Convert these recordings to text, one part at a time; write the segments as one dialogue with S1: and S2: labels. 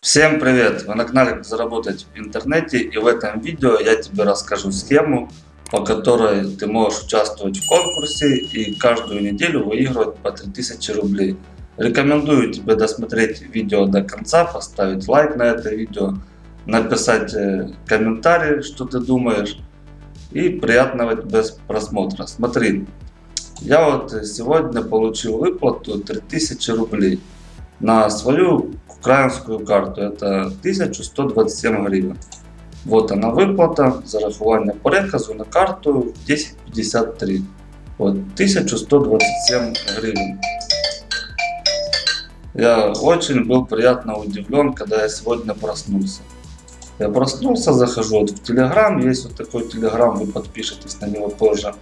S1: Всем привет! Вы на канале «Как заработать в интернете» и в этом видео я тебе расскажу схему, по которой ты можешь участвовать в конкурсе и каждую неделю выигрывать по 3000 рублей. Рекомендую тебе досмотреть видео до конца, поставить лайк на это видео, написать э, комментарий, что ты думаешь и приятного тебе просмотра. Смотри, я вот сегодня получил выплату 3000 рублей на свою украинскую карту. Это 1127 гривен. Вот она выплата, зарахування переказу на карту 1053. Вот 1127 гривен. Я очень был приятно удивлен, когда я сегодня проснулся. Я проснулся, захожу вот в Телеграм, есть вот такой Телеграм, вы подпишитесь на него позже.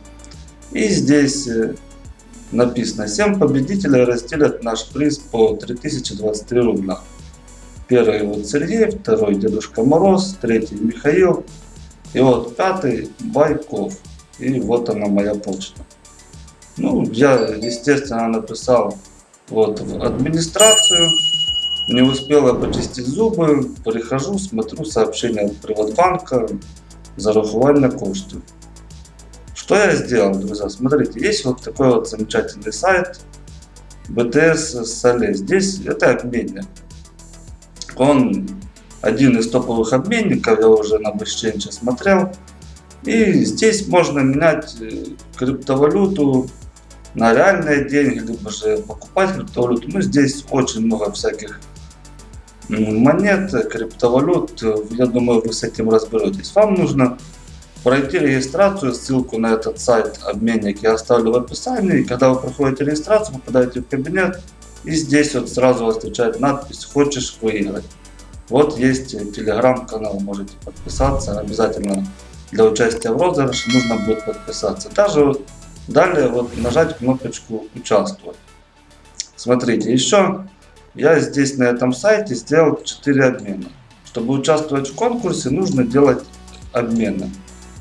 S1: И здесь э, написано 7 победителей разделят наш приз по 3023 рубля. Первый вот Сергей, второй Дедушка Мороз, третий Михаил. И вот пятый Байков. И вот она моя почта. Ну, я, естественно, написал вот в администрацию. Не успела почистить зубы. Прихожу, смотрю сообщение от Приватбанка. Зарахування коштів. Что я сделал, друзья? Смотрите, есть вот такой вот замечательный сайт BTS Соле. Здесь это обменник. Он один из топовых обменников, я уже на Exchange смотрел. И здесь можно менять э, криптовалюту на реальные деньги, либо же покупать криптовалюту. Ну, здесь очень много всяких монет, криптовалют. Я думаю, вы с этим разберетесь. Вам нужно пройти регистрацию, ссылку на этот сайт обменник я оставлю в описании. Когда вы проходите регистрацию, попадаете в кабинет, и здесь вот сразу вас встречает надпись «Хочешь выиграть?». Вот есть телеграм-канал, можете подписаться. Обязательно для участия в розыгрыше нужно будет подписаться. Вот далее вот нажать кнопочку «Участвовать». Смотрите, еще я здесь на этом сайте сделал 4 обмена. Чтобы участвовать в конкурсе, нужно делать обмены.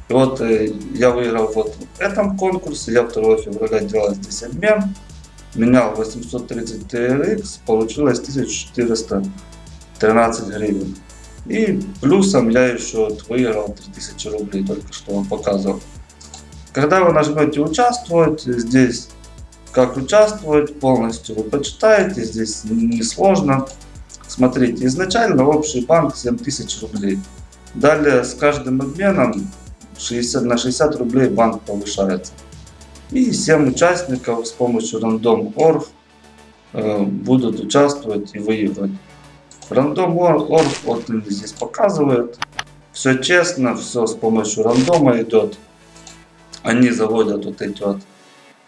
S1: И вот э, я выиграл вот в этом конкурсе, я 2 февраля делал здесь обмен менял 830 TRX, получилось 1413 гривен. И плюсом я еще выиграл 3000 рублей, только что вам показывал. Когда вы нажмете участвовать, здесь как участвовать полностью вы почитаете, здесь несложно. Смотрите, изначально общий банк 7000 рублей. Далее с каждым обменом 60, на 60 рублей банк повышается. И 7 участников с помощью Random.org э, будут участвовать и выигрывать. Random.org вот здесь показывает. Все честно, все с помощью рандома идет. Они заводят вот эти вот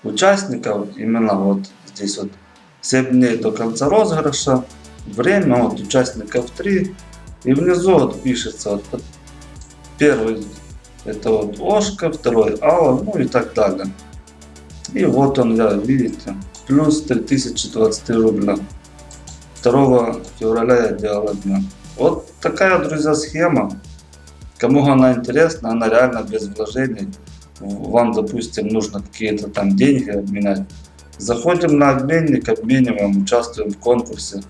S1: участников, именно вот здесь вот 7 дней до конца розыгрыша. Время вот участников 3. И внизу вот пишется вот первый это вот Ошка, второй Алла, ну и так далее. И вот он, да, видите, плюс 3023 рубля. 2 февраля я делал обмен. Вот такая, друзья, схема. Кому она интересна, она реально без вложений. Вам, допустим, нужно какие-то там деньги обменять. Заходим на обменник, обмениваем, участвуем в конкурсе.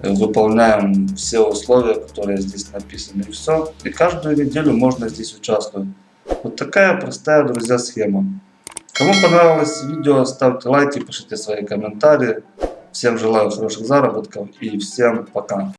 S1: Выполняем все условия, которые здесь написаны. И все. И каждую неделю можно здесь участвовать. Вот такая простая, друзья, схема. Кому понравилось видео, ставьте лайки, пишите свои комментарии. Всем желаю хороших заработков и всем пока.